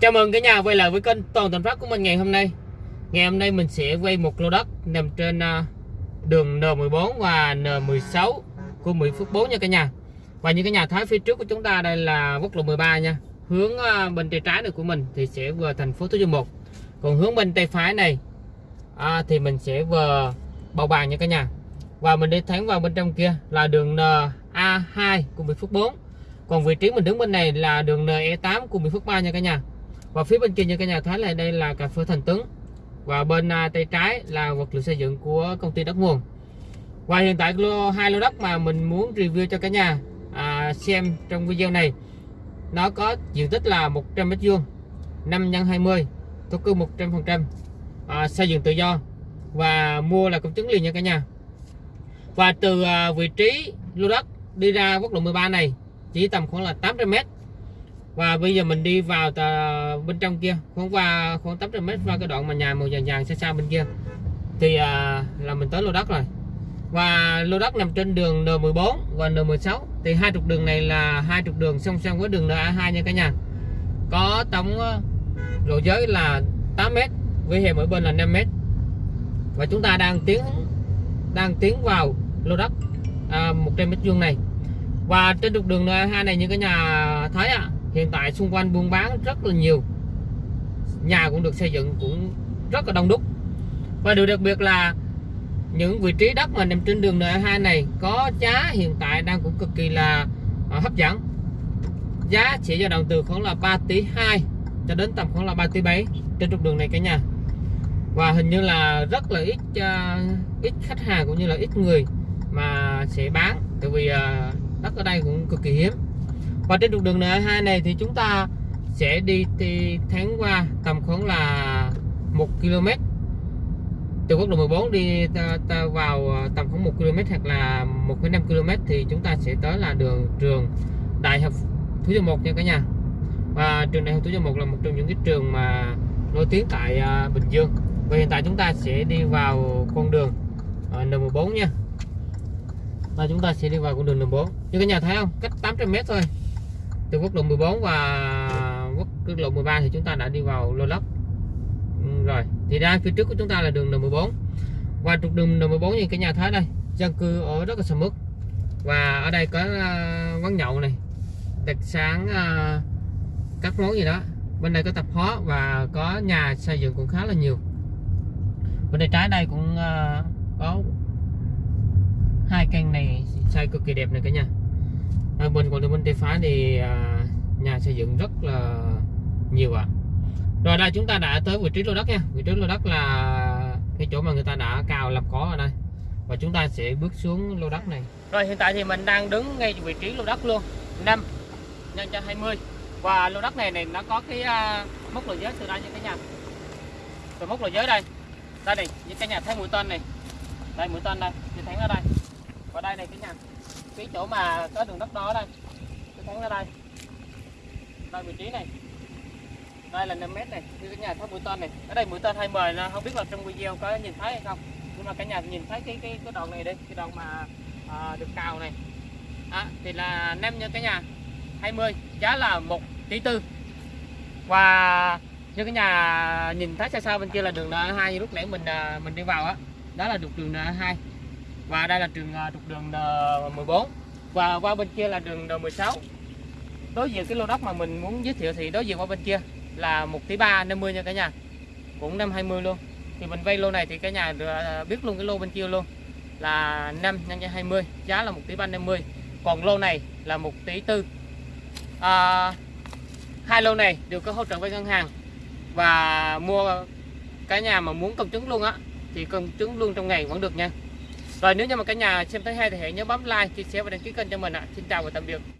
Chào mừng cả nhà quay lại với kênh Toàn Thành Phát của mình ngày hôm nay. Ngày hôm nay mình sẽ quay một lô đất nằm trên à, đường N14 và N16 của Mỹ Phước 4 nha cả nhà. Và như cả nhà thấy phía trước của chúng ta đây là quốc lộ 13 nha. Hướng à, bên tay trái này của mình thì sẽ về thành phố Thủ Dầu Một. Còn hướng bên tay phải này à, thì mình sẽ về Bào Bàng nha cả nhà. Và mình đi thẳng vào bên trong kia là đường NA2 của Mỹ Phước 4 còn vị trí mình đứng bên này là đường NE8 của Mỹ Phước 3 nha cả nhà và phía bên kia như cả nhà thấy là đây là cà phê Thành Tuấn. Và bên à, tay trái là vật liệu xây dựng của công ty đất nguồn. Và hiện tại lô hai lô đất mà mình muốn review cho cả nhà à, xem trong video này nó có diện tích là 100 mét vuông 5 x 20 thổ cư 100% à, xây dựng tự do và mua là công chứng liền nha cả nhà. Và từ à, vị trí lô đất đi ra quốc lộ 13 này chỉ tầm khoảng là 800 mét và bây giờ mình đi vào tà, bên trong kia. Khoảng qua khoảng 800 mét qua cái đoạn mà nhà màu vàng vàng xa xa bên kia. Thì à, là mình tới lô đất rồi. Và lô đất nằm trên đường N14 và N16 thì hai trục đường này là hai trục đường song song với đường NA2 nha cả nhà. Có tổng à, lộ giới là 8 mét với hè mỗi bên là 5 mét. Và chúng ta đang tiến đang tiến vào lô đất à, 100 mét vuông này. Và trên trục đường N2 này như cả nhà thấy ạ à, hiện tại xung quanh buôn bán rất là nhiều. Nhà cũng được xây dựng cũng rất là đông đúc. Và điều đặc biệt là những vị trí đất mà nằm trên đường N2 này có giá hiện tại đang cũng cực kỳ là à, hấp dẫn. Giá chỉ dao động từ khoảng là 3 tỷ 2 cho đến tầm khoảng là 3 tỷ 7 trên trục đường này cả nhà. Và hình như là rất là ít uh, ít khách hàng cũng như là ít người mà sẽ bán. Tại vì uh, đất ở đây cũng cực kỳ hiếm và trên trục đường N2 này thì chúng ta sẽ đi thì tháng qua tầm khoảng là 1 km. Từ quốc lộ 14 đi ta, ta vào à, tầm khoảng 1 km hoặc là 1,5 km thì chúng ta sẽ tới là đường trường Đại học Thủ Dầu Một nha cả nhà. Và trường Đại học Thủ Dầu Một là một trong những cái trường mà nổi tiếng tại à, Bình Dương. Và hiện tại chúng ta sẽ đi vào con đường à, N14 nha. Và chúng ta sẽ đi vào con đường N4 như cả nhà thấy không? Cách 800m thôi từ quốc lộ 14 và quốc lộ 13 thì chúng ta đã đi vào lô lốc. Ừ, rồi. Thì ra phía trước của chúng ta là đường N14 và trục đường N14 như cái nhà Thái đây dân cư ở rất là sầm uất. Và ở đây có uh, quán nhậu này đặc sáng uh, ờ, các món gì đó. Bên đây có tập hóa và có nhà xây dựng cũng khá là nhiều. Bên đây trái đây cũng uh, có hai căn này xây cực kỳ đẹp này cả nhà à, bên còn bên tây phái thì à, nhà xây dựng rất là nhiều ạ. À. rồi đây chúng ta đã tới vị trí lô đất nha. Vị trí lô đất là cái chỗ mà người ta đã cào lập cỏ ở đây. Và chúng ta sẽ bước xuống lô đất này. Rồi hiện tại thì mình đang đứng ngay vị trí lô đất luôn. 5 nhân cho 20 và lô đất này này nó có cái uh, mốc lộ giới từ đây như cái nhà từ mốc lộ giới đây. Đây này như cái nhà thấy mũi tên này. Đây mũi tên đây. Thì thấy ở đây. Và đây này cái nhà cái chỗ mà có đường đất đó đây. Tôi thắng ra đây. Đây vị trí này. Đây là 5 mét này. Như cái nhà tháp mũi tên này. Ở đây mũi tên hay mời là không biết là trong video có nhìn thấy hay không. Nhưng mà cả nhà nhìn thấy cái cái cái đoạn này đi. Cái đoạn mà à, được cào này. À, thì là năm như cái nhà. 20 giá là 1 tỷ tư. Và như cái nhà nhìn thấy xa xa bên kia là đường N2 lúc nãy mình à, mình đi vào á đó. đó là trục đường N2 và đây là trường à, trục đường N14 và qua bên kia là đường N16 đối diện cái lô đất mà mình muốn giới thiệu thì đối diện qua bên kia là 1 tỷ 3 50 nha cả nhà. Cũng 520 luôn. Thì mình vay lô này thì cả nhà à, biết luôn cái lô bên kia luôn. Là 5 nhân cho 20 giá là 1 tỷ 350 còn lô này là 1 tỷ 4 à, hai lô này đều có hỗ trợ với ngân hàng. Và mua cả nhà mà muốn công chứng luôn á thì công chứng luôn trong ngày vẫn được nha rồi, nếu như mà cả nhà xem thấy hay thì hãy nhớ bấm like, chia sẻ và đăng ký kênh cho mình ạ. Xin chào và tạm biệt.